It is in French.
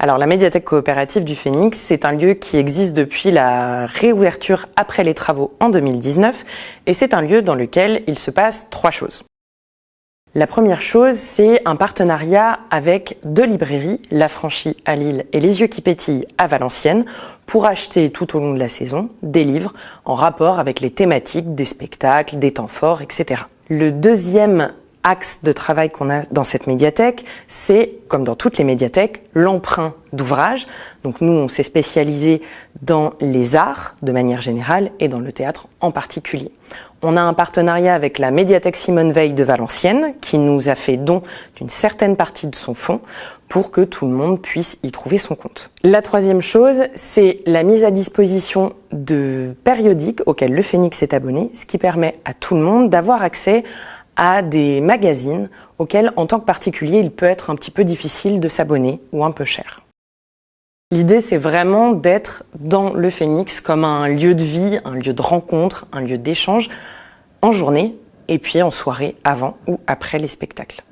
Alors la médiathèque coopérative du Phénix, c'est un lieu qui existe depuis la réouverture après les travaux en 2019 et c'est un lieu dans lequel il se passe trois choses. La première chose, c'est un partenariat avec deux librairies, La Franchie à Lille et Les Yeux qui pétillent à Valenciennes, pour acheter tout au long de la saison des livres en rapport avec les thématiques des spectacles, des temps forts, etc. Le deuxième axe de travail qu'on a dans cette médiathèque, c'est, comme dans toutes les médiathèques, l'emprunt d'ouvrages. Donc nous, on s'est spécialisé dans les arts de manière générale et dans le théâtre en particulier. On a un partenariat avec la médiathèque Simone Veil de Valenciennes qui nous a fait don d'une certaine partie de son fonds pour que tout le monde puisse y trouver son compte. La troisième chose, c'est la mise à disposition de périodiques auxquels le Phénix est abonné, ce qui permet à tout le monde d'avoir accès à des magazines auxquels, en tant que particulier, il peut être un petit peu difficile de s'abonner ou un peu cher. L'idée, c'est vraiment d'être dans le Phénix comme un lieu de vie, un lieu de rencontre, un lieu d'échange en journée et puis en soirée avant ou après les spectacles.